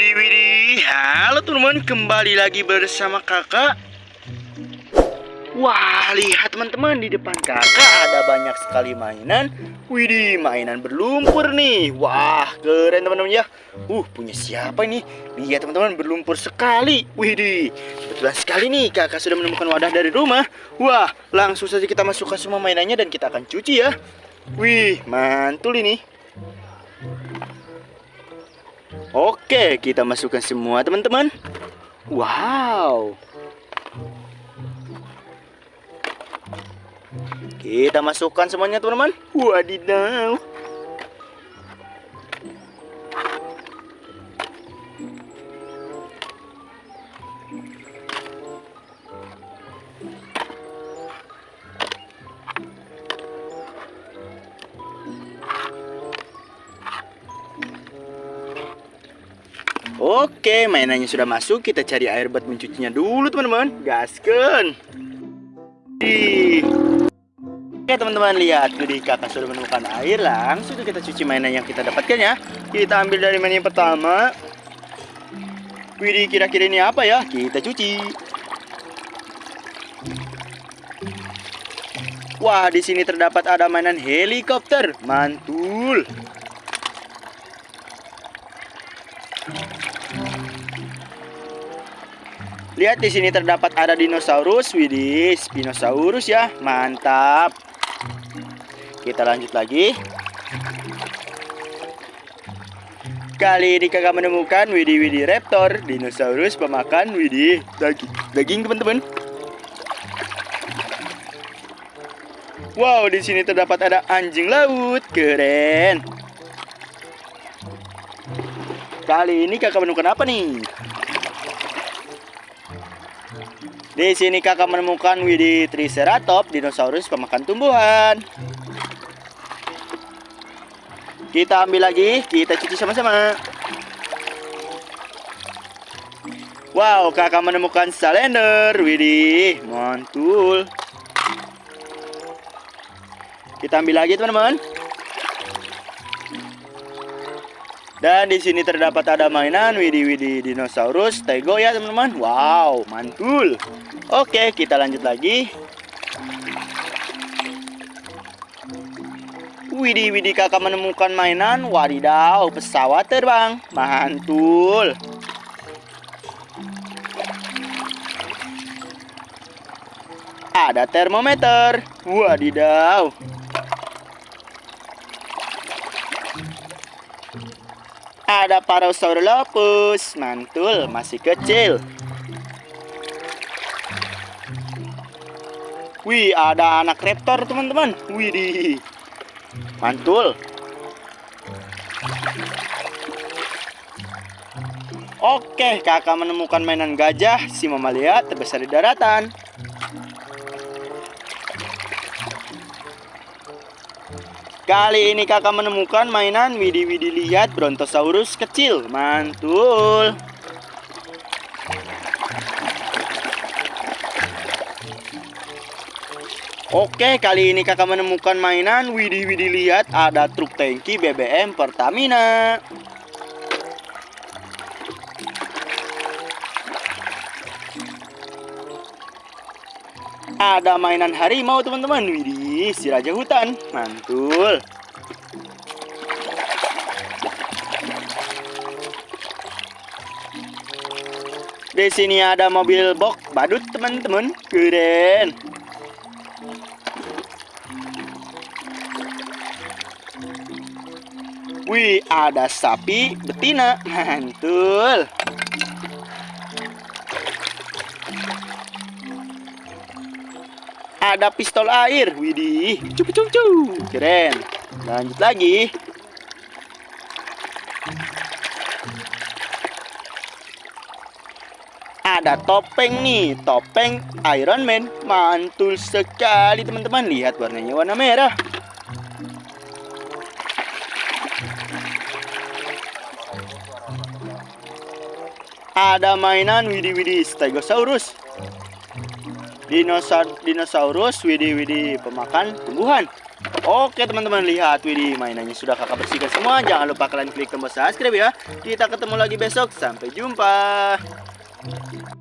Widih. Halo teman-teman, kembali lagi bersama kakak. Wah, lihat teman-teman di depan kakak ada banyak sekali mainan. Widih, mainan berlumpur nih. Wah, keren teman-teman ya. Uh, punya siapa ini? Lihat teman-teman, berlumpur sekali. Widih, betulan sekali nih kakak sudah menemukan wadah dari rumah. Wah, langsung saja kita masukkan semua mainannya dan kita akan cuci ya. Wih, mantul ini Oke, kita masukkan semua teman-teman. Wow. Kita masukkan semuanya teman-teman. Wadidaw. Oke, mainannya sudah masuk. Kita cari air buat mencucinya dulu, teman-teman. Gaskan. Oke, teman-teman lihat. Jadi kakak sudah menemukan air. Langsung kita cuci mainan yang kita dapatkan ya. Kita ambil dari mainan yang pertama. Widih, kira-kira ini apa ya? Kita cuci. Wah, di sini terdapat ada mainan helikopter. Mantul. Lihat di sini terdapat ada dinosaurus, widih, Spinosaurus ya, mantap. Kita lanjut lagi. Kali ini kakak menemukan widih widih raptor, dinosaurus pemakan widih daging, daging teman-teman. Wow, di sini terdapat ada anjing laut, keren. Kali ini kakak menemukan apa nih? Di sini kakak menemukan Widih Triceratops, dinosaurus pemakan tumbuhan. Kita ambil lagi, kita cuci sama-sama. Wow, kakak menemukan salender, Widih, mantul. Kita ambil lagi teman-teman. Dan di sini terdapat ada mainan Widih dinosaurus Tego ya teman-teman. Wow, mantul. Oke, kita lanjut lagi. Widih kakak menemukan mainan Wadidaw, pesawat terbang. Mantul. Ada termometer. Wadidaw. Ada Parasaurolophus, mantul, masih kecil. Wih, ada anak raptor, teman-teman. Widih. Mantul. Oke, kakak menemukan mainan gajah, si mamalia terbesar di daratan. Kali ini kakak menemukan mainan Widi Widi lihat Brontosaurus kecil. Mantul. Oke, kali ini kakak menemukan mainan Widi Widi lihat ada truk tangki BBM Pertamina. Ada mainan harimau teman-teman. Widih, si raja hutan. Mantul. Di sini ada mobil box badut teman-teman. Keren. Wih, ada sapi betina. Mantul. Ada pistol air. Widih, cucu cucu. Keren. Lanjut lagi. Ada topeng nih, topeng Iron Man. Mantul sekali teman-teman. Lihat warnanya warna merah. Ada mainan Widih Widih Stegosaurus. Dinosaur, dinosaurus, widih widih pemakan tumbuhan. Oke teman-teman lihat Widih mainannya sudah kakak bersihkan semua. Jangan lupa kalian klik tombol subscribe ya. Kita ketemu lagi besok. Sampai jumpa